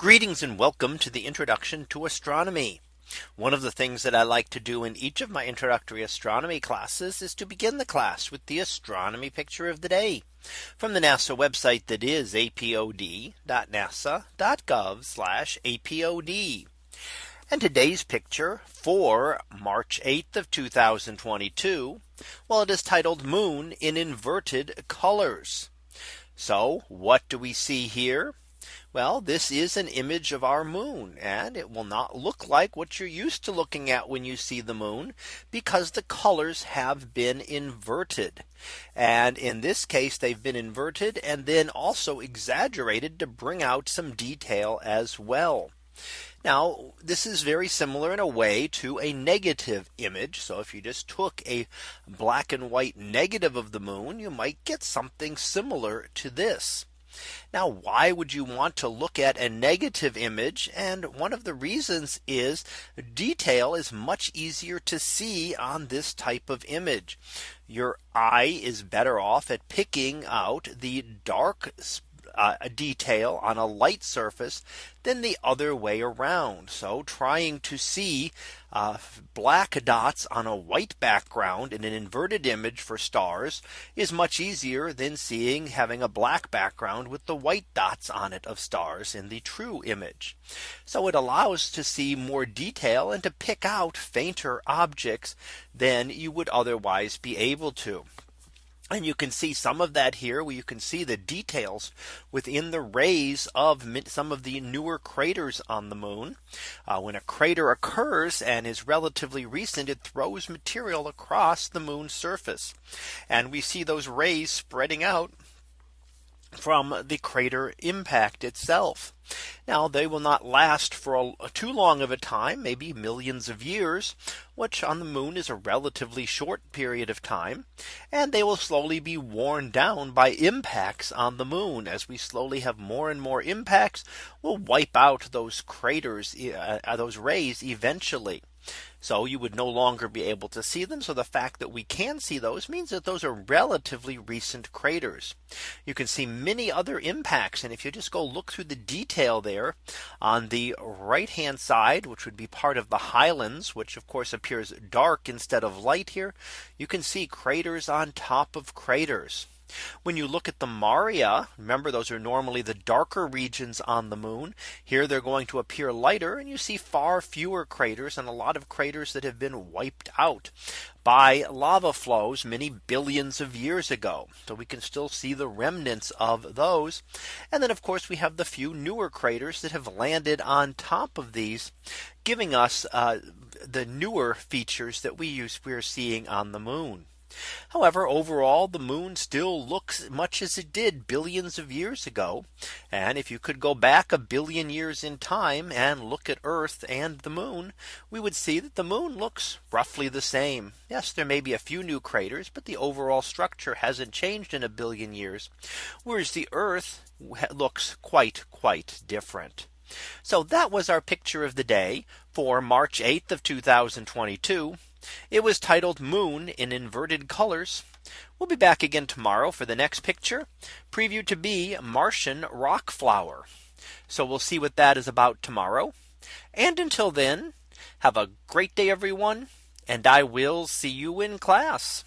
Greetings and welcome to the introduction to astronomy. One of the things that I like to do in each of my introductory astronomy classes is to begin the class with the astronomy picture of the day from the NASA website that is apod.nasa.gov apod. And today's picture for March 8th of 2022. Well, it is titled moon in inverted colors. So what do we see here? Well, this is an image of our moon and it will not look like what you're used to looking at when you see the moon because the colors have been inverted. And in this case, they've been inverted and then also exaggerated to bring out some detail as well. Now this is very similar in a way to a negative image. So if you just took a black and white negative of the moon, you might get something similar to this. Now, why would you want to look at a negative image? And one of the reasons is detail is much easier to see on this type of image. Your eye is better off at picking out the dark uh, a detail on a light surface than the other way around. So trying to see uh, black dots on a white background in an inverted image for stars is much easier than seeing having a black background with the white dots on it of stars in the true image. So it allows to see more detail and to pick out fainter objects than you would otherwise be able to. And you can see some of that here where you can see the details within the rays of some of the newer craters on the moon. Uh, when a crater occurs and is relatively recent, it throws material across the moon's surface. And we see those rays spreading out from the crater impact itself. Now they will not last for a, too long of a time, maybe millions of years, which on the moon is a relatively short period of time. And they will slowly be worn down by impacts on the moon as we slowly have more and more impacts will wipe out those craters, uh, those rays eventually. So you would no longer be able to see them. So the fact that we can see those means that those are relatively recent craters. You can see many other impacts. And if you just go look through the detail there on the right hand side, which would be part of the highlands, which of course appears dark instead of light here, you can see craters on top of craters. When you look at the Maria, remember those are normally the darker regions on the moon. Here they're going to appear lighter and you see far fewer craters and a lot of craters that have been wiped out by lava flows many billions of years ago. So we can still see the remnants of those. And then of course we have the few newer craters that have landed on top of these giving us uh, the newer features that we use we're seeing on the moon. However, overall, the moon still looks much as it did billions of years ago. And if you could go back a billion years in time and look at Earth and the moon, we would see that the moon looks roughly the same. Yes, there may be a few new craters, but the overall structure hasn't changed in a billion years. Whereas the Earth looks quite, quite different. So that was our picture of the day for March 8th of 2022. It was titled Moon in inverted colors. We'll be back again tomorrow for the next picture preview to be Martian rock flower. So we'll see what that is about tomorrow. And until then, have a great day, everyone. And I will see you in class.